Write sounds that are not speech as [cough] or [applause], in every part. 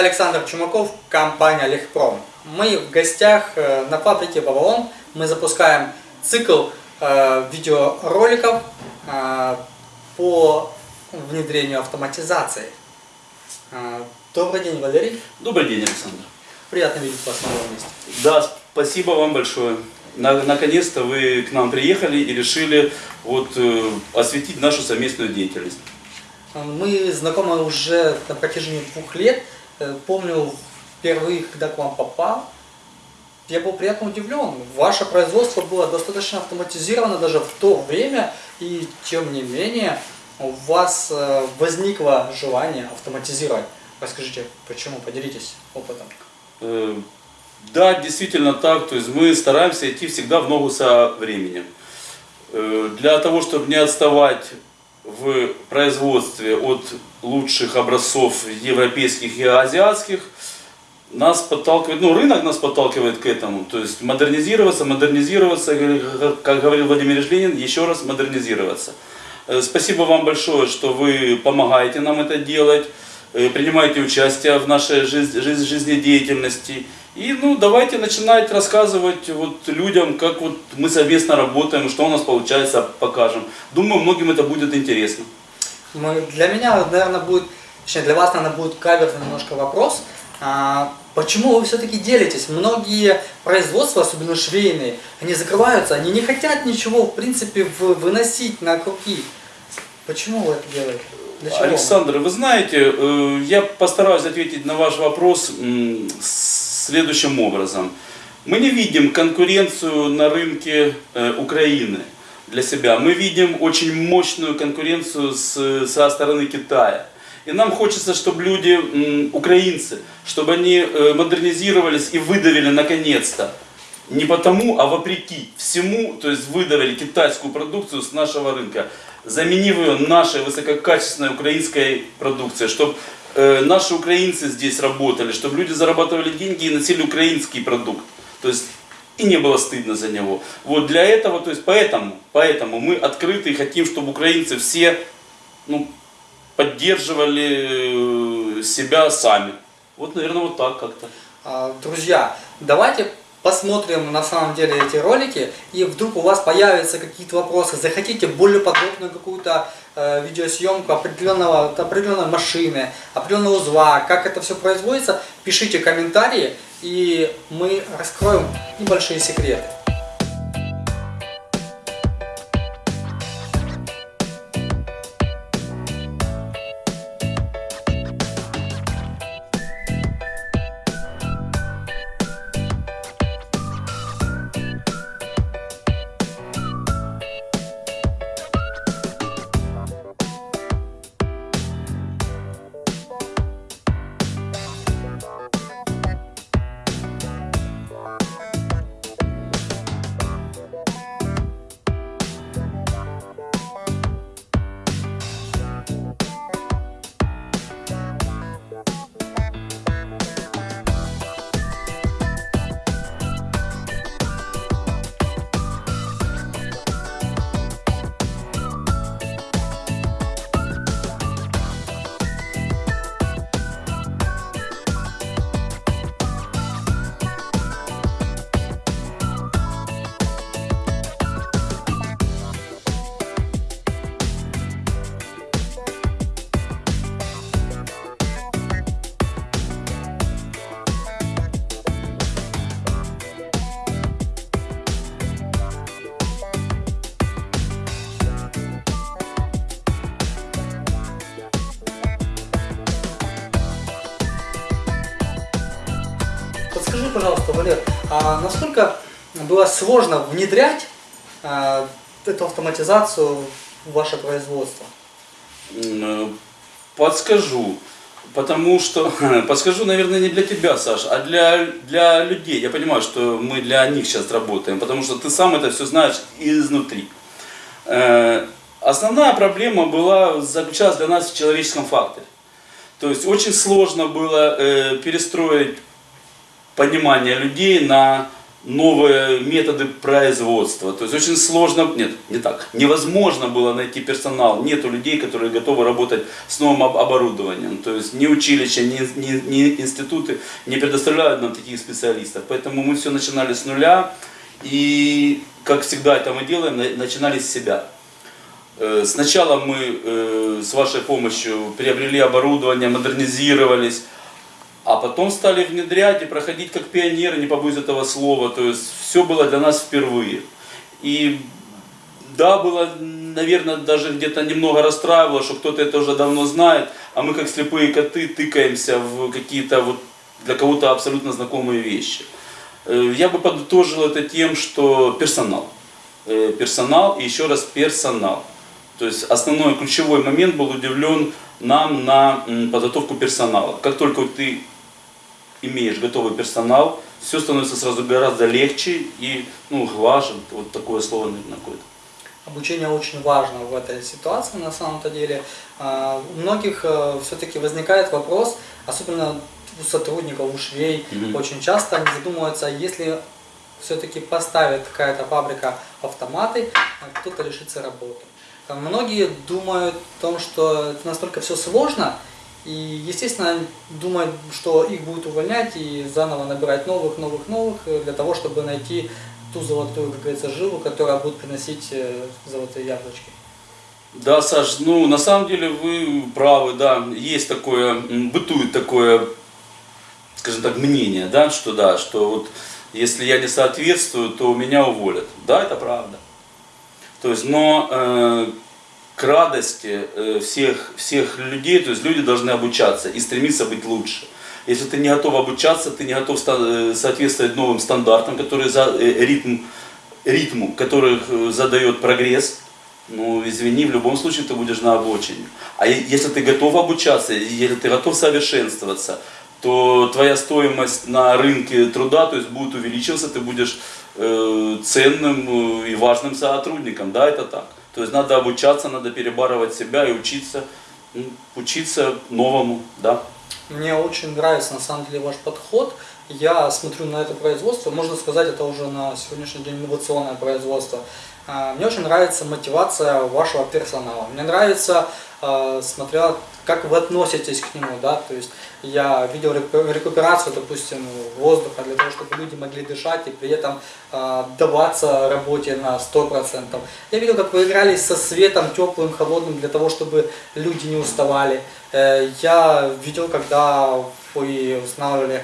Александр Чумаков, компания Лехпром. Мы в гостях э, на фабрике Вавилон. Мы запускаем цикл э, видеороликов э, по внедрению автоматизации. Добрый день, Валерий. Добрый день, Александр. Приятно видеть вас на новом месте. Да, спасибо вам большое. На- Наконец-то вы к нам приехали и решили вот, осветить нашу совместную деятельность. Мы знакомы уже на протяжении двух лет. Э, Помню, впервые, когда к вам попал, я был приятно удивлен. Ваше производство было достаточно автоматизировано даже в то время, и тем не менее у вас э, возникло желание автоматизировать. Расскажите, почему? Поделитесь опытом. Э, Да, действительно так. То есть мы стараемся идти всегда в ногу со временем. Для того, чтобы не отставать в производстве от лучших образцов европейских и азиатских, нас подталкивает, ну рынок нас подталкивает к этому, то есть модернизироваться, модернизироваться, как говорил Владимир Ильин, еще раз модернизироваться. Э, Спасибо вам большое, что вы помогаете нам это делать, э, принимаете участие в нашей жиз- жиз- жизнедеятельности. И ну, давайте начинать рассказывать вот людям, как вот мы совместно работаем, что у нас получается, покажем. Думаю, многим это будет интересно. Для меня, наверное, будет, точнее, для вас, наверное, будет каверный немножко вопрос. А, почему вы все-таки делитесь? Многие производства, особенно швейные, они закрываются, они не хотят ничего, в принципе, выносить на круги. Почему вы это делаете? Александр, вы знаете, э, я постараюсь ответить на ваш вопрос следующим образом. Мы не видим конкуренцию на рынке э, Украины для себя. Мы видим очень мощную конкуренцию с, со стороны Китая. И нам хочется, чтобы люди, украинцы, чтобы они э, модернизировались и выдавили наконец-то не потому, а вопреки всему, то есть выдавили китайскую продукцию с нашего рынка, заменив ее нашей высококачественной украинской продукцией, чтобы наши украинцы здесь работали, чтобы люди зарабатывали деньги и носили украинский продукт. То есть и не было стыдно за него. Вот для этого, то есть поэтому, поэтому мы открыты и хотим, чтобы украинцы все ну, поддерживали э, себя сами. Вот, наверное, вот так как-то. А, Друзья, давайте посмотрим на самом деле эти ролики, и вдруг у вас появятся какие-то вопросы, захотите более подробную какую-то видеосъемку определенного, определенной машины, определенного узла, как это все производится, пишите комментарии, и мы раскроем небольшие секреты. Пожалуйста, Валер, а насколько было сложно внедрять а, эту автоматизацию в ваше производство? Э, Подскажу. Потому что, [laughs] подскажу, наверное, не для тебя, Саш, а для, для людей. Я понимаю, что мы для них сейчас работаем, потому что ты сам это все знаешь изнутри. Э, Основная проблема была, заключалась для нас в человеческом факторе. То есть очень сложно было э, перестроить понимание людей на новые методы производства. То есть очень сложно, нет, не так, невозможно было найти персонал. Нету людей, которые готовы работать с новым об- оборудованием. То есть ни училища, ни, ни- ни институты не предоставляют нам таких специалистов. Поэтому мы все начинали с нуля. И, как всегда это мы делаем, на- начинали с себя. Э, Сначала мы э, с вашей помощью приобрели оборудование, модернизировались, а потом стали внедрять и проходить как пионеры, не побоюсь этого слова. То есть все было для нас впервые. И да, было, наверное, даже где-то немного расстраивало, что кто-то это уже давно знает, а мы как слепые коты тыкаемся в какие-то вот для кого-то абсолютно знакомые вещи. Э, Я бы подытожил это тем, что персонал. Э, Персонал и еще раз персонал. То есть основной ключевой момент был удивлен нам на подготовку персонала. Как только ты имеешь готовый персонал, все становится сразу гораздо легче и ну, глаже. Вот такое слово, наверное, какое-то. Обучение очень важно в этой ситуации на самом-то деле. А, У многих все-таки возникает вопрос, особенно у сотрудников, у швей, Мгм. очень часто они задумываются, если все-таки поставит какая-то фабрика автоматы, а кто-то лишится работы. Многие думают о том, что это настолько все сложно, и, естественно, думают, что их будут увольнять и заново набирать новых, новых, новых, э, для того, чтобы найти ту золотую, как говорится, жилу, которая будет приносить э, золотые яблочки. Да, Саш, ну на самом деле вы правы, да, есть такое, бытует такое, скажем так, мнение, да, что да, что вот если я не соответствую, то меня уволят. Да, это правда. То есть, но э, к радости э, всех, всех людей, то есть люди должны обучаться и стремиться быть лучше. Если ты не готов обучаться, ты не готов э, соответствовать новым стандартам, которые за э, ритм, ритму, которых э, задает прогресс, ну, извини, в любом случае ты будешь на обочине. А если ты готов обучаться, если ты готов совершенствоваться, то твоя стоимость на рынке труда то есть будет увеличиваться, ты будешь э, ценным э, и важным сотрудником. Да, это так. То есть надо обучаться, надо перебарывать себя и учиться, учиться новому, да. Мне очень нравится на самом деле ваш подход. Я смотрю на это производство, можно сказать, это уже на сегодняшний день инновационное производство. А, Мне очень нравится мотивация вашего персонала. Мне нравится, а, смотря как вы относитесь к нему, да, то есть я видел реку- рекуперацию, допустим, воздуха для того, чтобы люди могли дышать и при этом а, отдаваться работе на 100%. Я видел, как вы игрались со светом теплым, холодным для того, чтобы люди не уставали. Э, Я видел, когда вы устанавливали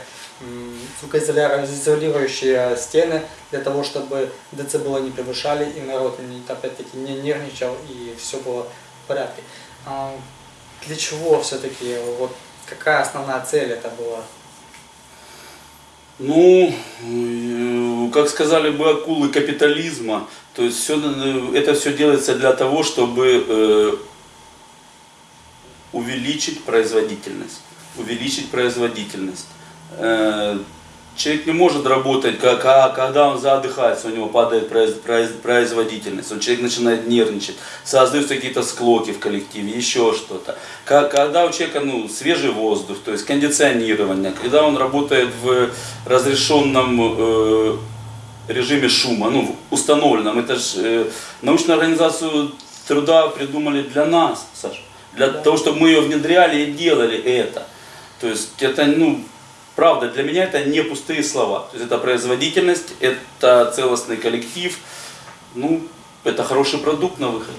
звукоизолирующие стены для того, чтобы децибелы не превышали и народ опять-таки не нервничал и все было в порядке. А, Для чего все-таки, вот какая основная цель это была? Ну, э, как сказали бы акулы капитализма, то есть все, это все делается для того, чтобы э, увеличить производительность. Увеличить производительность. Э, Человек не может работать, как, а когда он задыхается, у него падает произ- произ- производительность, он, человек начинает нервничать, создаются какие-то склоки в коллективе, еще что-то. Когда у человека ну, свежий воздух, то есть кондиционирование, когда он работает в разрешенном э, режиме шума, ну, в установленном, это же научную организацию труда придумали для нас, Саша, для Да. того, чтобы мы ее внедряли и делали это. То есть это, ну, правда, для меня это не пустые слова. То есть это производительность, это целостный коллектив, ну, это хороший продукт на выход.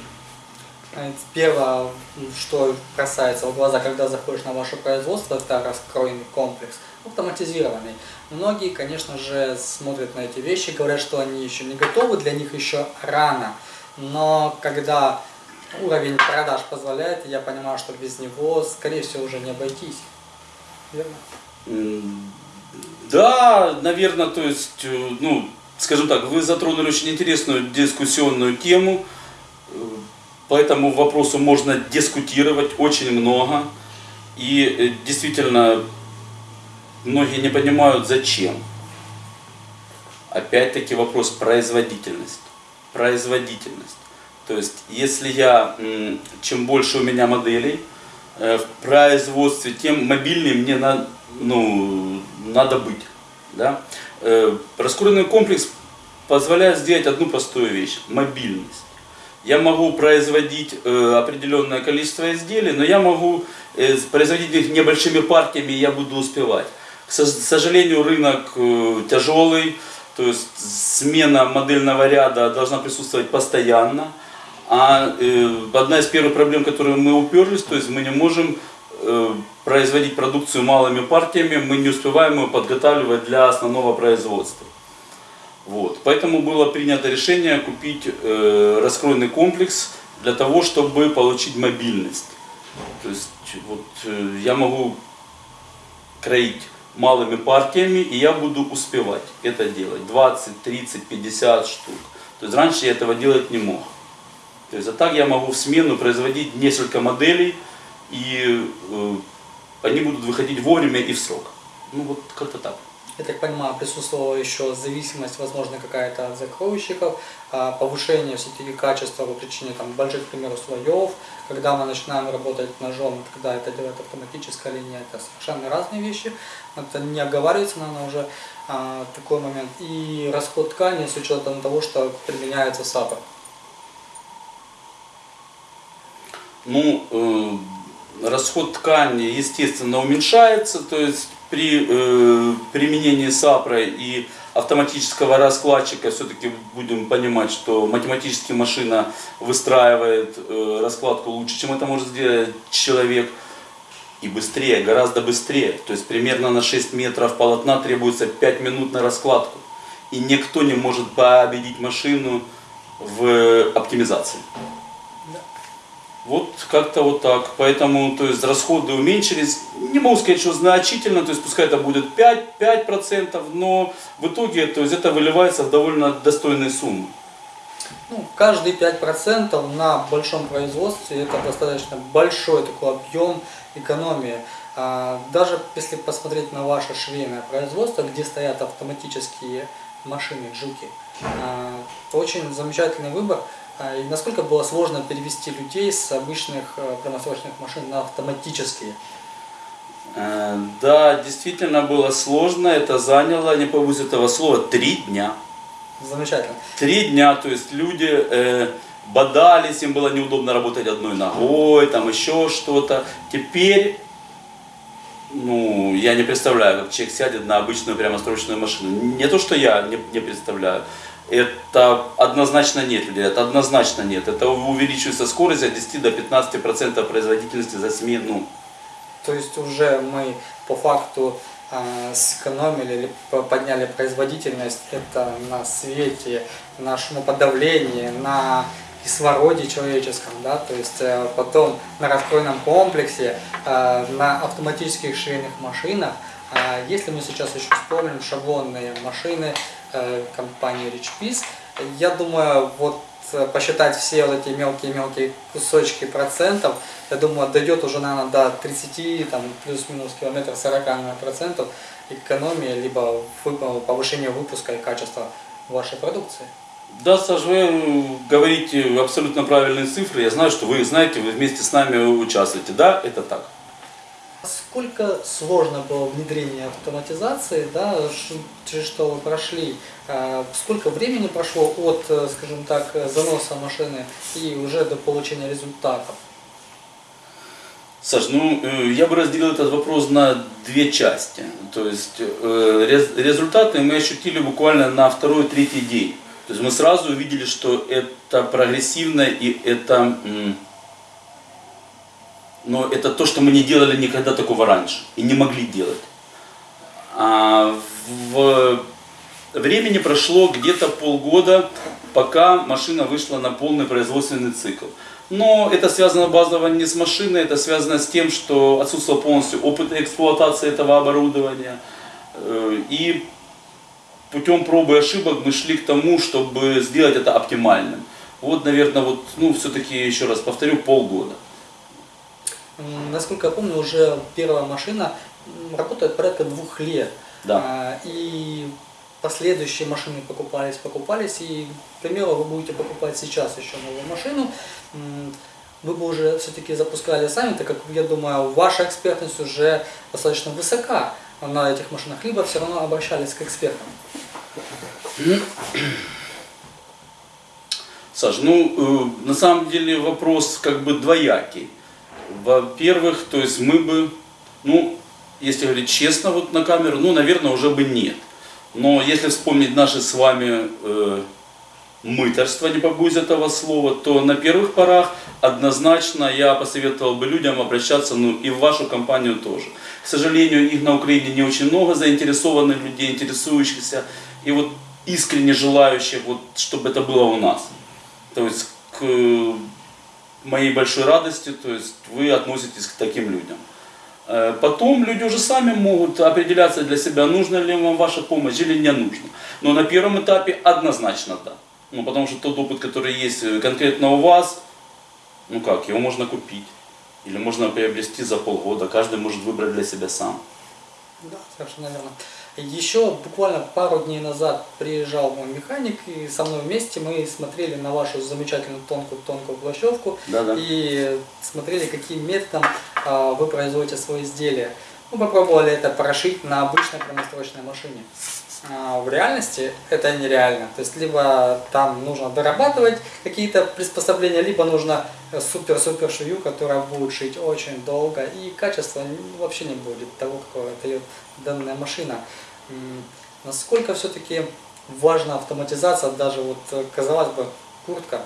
Э, Первое, что бросается в глаза, когда заходишь на ваше производство, это раскроенный комплекс, автоматизированный. Многие, конечно же, смотрят на эти вещи, говорят, что они еще не готовы, для них еще рано. Но когда уровень продаж позволяет, я понимаю, что без него, скорее всего, уже не обойтись. Верно? М, Да, наверное, то есть, э, ну, скажем так, вы затронули очень интересную дискуссионную тему. Э, По этому вопросу можно дискутировать очень много. И э, действительно, многие не понимают, зачем. Опять-таки вопрос производительность. Производительность. То есть, если я, чем больше у меня моделей э, в производстве, тем мобильнее мне на, ну, надо быть. Да? Э, Раскуренный комплекс позволяет сделать одну простую вещь – мобильность. Я могу производить э, определенное количество изделий, но я могу э, производить их небольшими партиями, и я буду успевать. К со- сожалению, рынок тяжелый, то есть смена модельного ряда должна присутствовать постоянно. А одна из первых проблем, которые мы уперлись, то есть мы не можем производить продукцию малыми партиями, мы не успеваем ее подготавливать для основного производства. Вот. Поэтому было принято решение купить э, раскройный комплекс для того, чтобы получить мобильность. То есть вот, э, я могу кроить малыми партиями, и я буду успевать это делать. 20, 30, 50 штук. То есть раньше я этого делать не мог. То есть а так я могу в смену производить несколько моделей, и э, они будут выходить вовремя и в срок. Ну вот как-то так. Я так понимаю, присутствовала еще зависимость, возможно, какая-то от закройщиков, а, повышение все-таки качества по причине там, больших, к примеру, слоев. Когда мы начинаем работать ножом, когда это делает автоматическая линия, это совершенно разные вещи. Это не оговаривается, наверное, уже а, такой момент. И расход ткани с учетом того, что применяется сапа. Ну, э, расход ткани, естественно, уменьшается, то есть при э, применении сапра и автоматического раскладчика все-таки будем понимать, что математически машина выстраивает э, раскладку лучше, чем это может сделать человек. И быстрее, гораздо быстрее. То есть примерно на 6 метров полотна требуется 5 минут на раскладку. И никто не может победить машину в оптимизации. Вот как-то вот так. Поэтому, то есть, расходы уменьшились. Не могу сказать, что значительно, то есть, пускай это будет 5, 5%, но в итоге, то есть, это выливается в довольно достойные суммы. Ну, каждые 5% на большом производстве это достаточно большой такой объем экономии. А, Даже если посмотреть на ваше швейное производство, где стоят автоматические машины, джуки, а, очень замечательный выбор. А, И насколько было сложно перевести людей с обычных э, прямосрочных машин на автоматические? Э, Да, действительно было сложно. Это заняло, не побоюсь этого слова, три дня. Замечательно. Три дня, то есть люди э, бодались, им было неудобно работать одной ногой, там еще что-то. Теперь, ну, я не представляю, как человек сядет на обычную прямострочную машину. Не то, что я не, не представляю. Это однозначно нет людей, это однозначно нет. Это увеличивается скорость от 10 до 15 процентов производительности за смену. То есть уже мы по факту э, сэкономили или по- подняли производительность это на свете, на шумоподавлении, на кислороде человеческом, да, то есть э, потом на раскройном комплексе, э, на автоматических швейных машинах. А если мы сейчас еще вспомним шаблонные машины э, компании Rich Piece, я думаю, вот э, посчитать все вот эти мелкие-мелкие кусочки процентов, я думаю, дойдет уже, наверное, до 30, там, плюс-минус километр 40 наверное, процентов экономии, либо повышения выпуска и качества вашей продукции. Да, Саш, вы говорите абсолютно правильные цифры. Я знаю, что вы знаете, вы вместе с нами участвуете. Да, это так. Сколько сложно было внедрение автоматизации, да, через что вы прошли, а, сколько времени прошло от, э, скажем так, э, заноса машины и уже до получения результатов? Саш, ну э, я бы разделил этот вопрос на две части. То есть рез- результаты мы ощутили буквально на второй-третий день. То есть мы сразу увидели, что это прогрессивно и это, но это то, что мы не делали никогда такого раньше и не могли делать. А в времени прошло где-то полгода, пока машина вышла на полный производственный цикл. Но это связано базово не с машиной, это связано с тем, что отсутствовал полностью опыт эксплуатации этого оборудования. Э, И путем пробы и ошибок мы шли к тому, чтобы сделать это оптимальным. Вот, наверное, вот, ну, все-таки, еще раз повторю, полгода. Насколько я помню, уже первая машина работает порядка двух лет. Да. А, И последующие машины покупались, покупались. И, к примеру, вы будете покупать сейчас еще новую машину. Вы бы уже все-таки запускали сами, так как, я думаю, ваша экспертность уже достаточно высока. на этих машинах, либо все равно обращались к экспертам? Саш, ну, э, на самом деле вопрос как бы двоякий. Во-первых, то есть мы бы, ну, если говорить честно вот на камеру, ну, наверное, уже бы нет. Но если вспомнить наши с вами э, мыторство, не побоюсь этого слова, то на первых порах однозначно я посоветовал бы людям обращаться, ну и в вашу компанию тоже. К сожалению, их на Украине не очень много заинтересованных людей, интересующихся и вот искренне желающих, вот, чтобы это было у нас. То есть к моей большой радости, то есть вы относитесь к таким людям. Э, потом люди уже сами могут определяться для себя, нужна ли вам ваша помощь или не нужна. Но на первом этапе однозначно да. Ну, потому что тот опыт, который есть э, конкретно у вас, ну как, его можно купить. Или можно приобрести за полгода. Каждый может выбрать для себя сам. Да, совершенно верно. Еще буквально пару дней назад приезжал мой механик, и со мной вместе мы смотрели на вашу замечательную тонкую-тонкую плащевку Да, да. и смотрели, каким методом а, вы производите свои изделия. Мы попробовали это прошить на обычной прямострочной машине. А, в реальности это нереально. То есть либо там нужно дорабатывать какие-то приспособления, либо нужно супер-супер швею, которая будет шить очень долго, и качество вообще не будет того, какое дает данная машина. Насколько все-таки важна автоматизация, даже вот, э, казалось бы, куртка,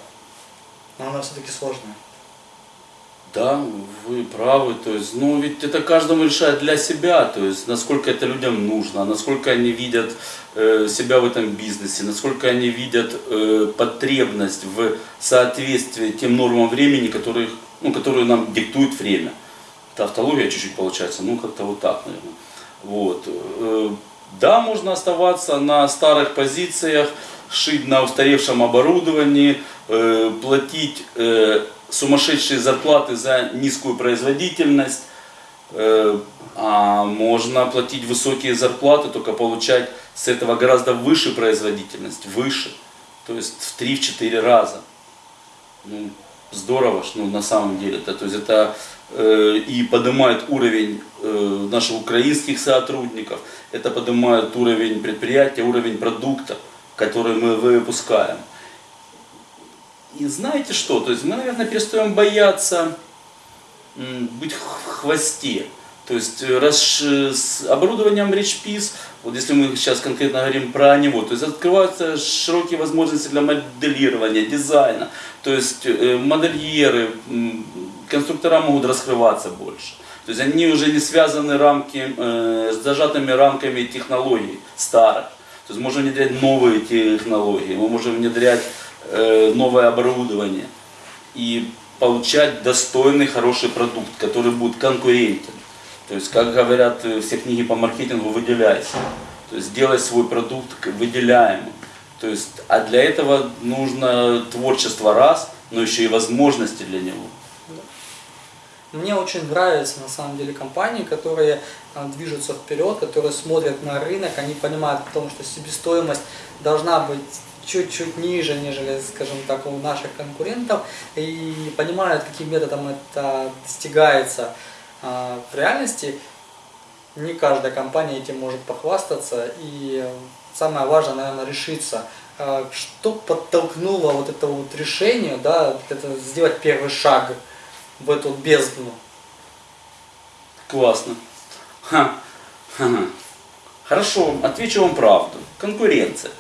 но она все-таки сложная. Да, вы правы, то есть, ну ведь это каждому решает для себя, то есть, насколько это людям нужно, насколько они видят э, себя в этом бизнесе, насколько они видят э, потребность в соответствии тем нормам времени, которые, ну, которые нам диктует время. Это автология чуть-чуть получается, ну как-то вот так, наверное. Вот. Да, можно оставаться на старых позициях, шить на устаревшем оборудовании, э, платить э, сумасшедшие зарплаты за низкую производительность, э, а можно платить высокие зарплаты, только получать с этого гораздо выше производительность, выше, то есть в 3-4 раза. Ну, здорово, ну, на самом деле. Это, то есть это и поднимает уровень э, наших украинских сотрудников, это поднимает уровень предприятия, уровень продукта, который мы выпускаем. И знаете что? То есть мы, наверное, перестаем бояться быть в хвосте. То есть э, э, с оборудованием RichPiece, вот если мы сейчас конкретно говорим про него, то есть открываются широкие возможности для моделирования, дизайна. То есть э, модельеры, конструктора могут раскрываться больше. То есть они уже не связаны рамки, э, с зажатыми рамками технологий старых. То есть можем внедрять новые технологии, мы можем внедрять э, новое оборудование и получать достойный, хороший продукт, который будет конкурентен. То есть, как говорят э, все книги по маркетингу, выделяйся. То есть, сделай свой продукт выделяемым. То есть, а для этого нужно творчество раз, но еще и возможности для него. Мне очень нравятся на самом деле компании, которые а, движутся вперед, которые смотрят на рынок, они понимают о том, что себестоимость должна быть чуть-чуть ниже, нежели, скажем так, у наших конкурентов, и понимают, каким методом это достигается А, в реальности. Не каждая компания этим может похвастаться, и э, самое важное, наверное, решиться. А, Что подтолкнуло вот это вот решение, да, это сделать первый шаг в эту бездну. Классно. Ха. Ха-ха. Хорошо, отвечу вам правду. Конкуренция.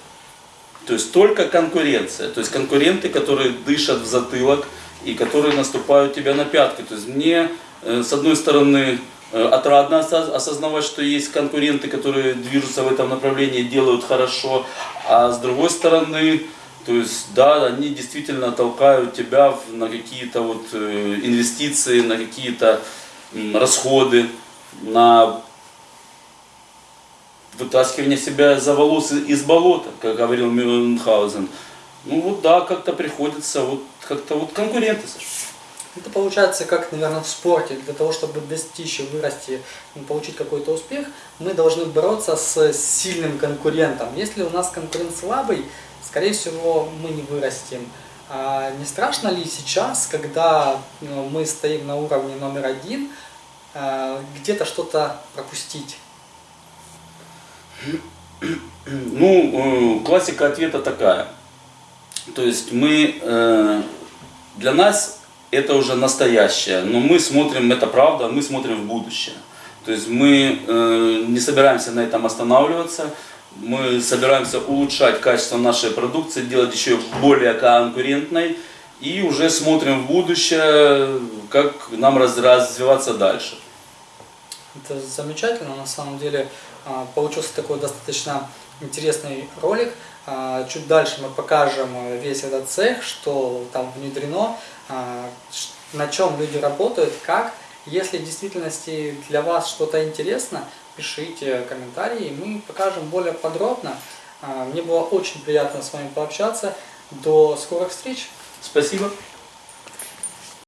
То есть только конкуренция. То есть конкуренты, которые дышат в затылок и которые наступают тебя на пятки. То есть мне, э, с одной стороны, э, отрадно осоз- осознавать, что есть конкуренты, которые движутся в этом направлении, делают хорошо, а с другой стороны, то есть, да, они действительно толкают тебя на какие-то вот э, инвестиции, на какие-то расходы, на вытаскивание себя за волосы из болота, как говорил Мюнхгаузен. Ну вот да, как-то приходится, вот как-то вот конкуренты, Саша. Это получается как, наверное, в спорте. Для того, чтобы достичь и вырасти, получить какой-то успех, мы должны бороться с сильным конкурентом. Если у нас конкурент слабый, скорее всего, мы не вырастем. А не страшно ли сейчас, когда ну, мы стоим на уровне номер один, а, где-то что-то пропустить? Ну, э, классика ответа такая. То есть мы, э, для нас это уже настоящее, но мы смотрим, это правда, мы смотрим в будущее. То есть мы э, не собираемся на этом останавливаться, мы собираемся улучшать качество нашей продукции, делать еще более конкурентной и уже смотрим в будущее, как нам раз- развиваться дальше. Это замечательно, на самом деле а, получился такой достаточно интересный ролик. А, Чуть дальше мы покажем э, весь этот цех, что там внедрено, а, на чем люди работают, как. Если в действительности для вас что-то интересно, пишите комментарии, мы покажем более подробно. А, Мне было очень приятно с вами пообщаться. До скорых встреч! Спасибо.